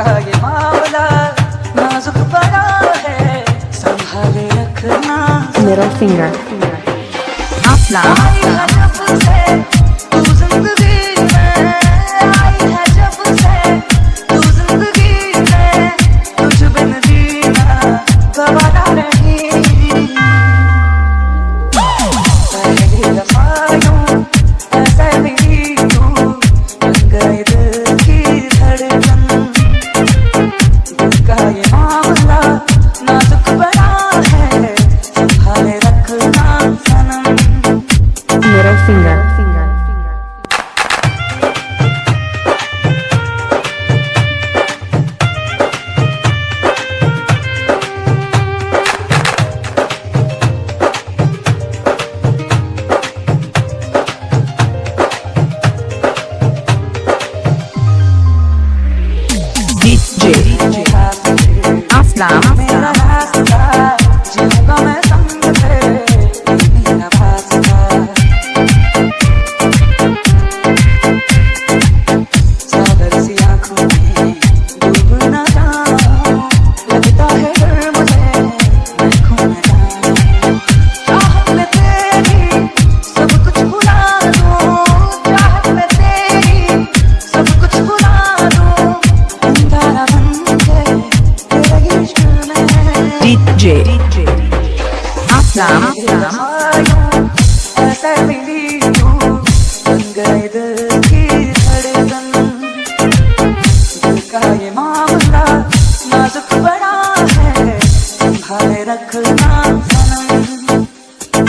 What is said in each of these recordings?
का ये मामला नाजुक बड़ा है संभाले रखना middle finger. Up, up, up. दिल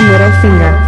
Middle finger.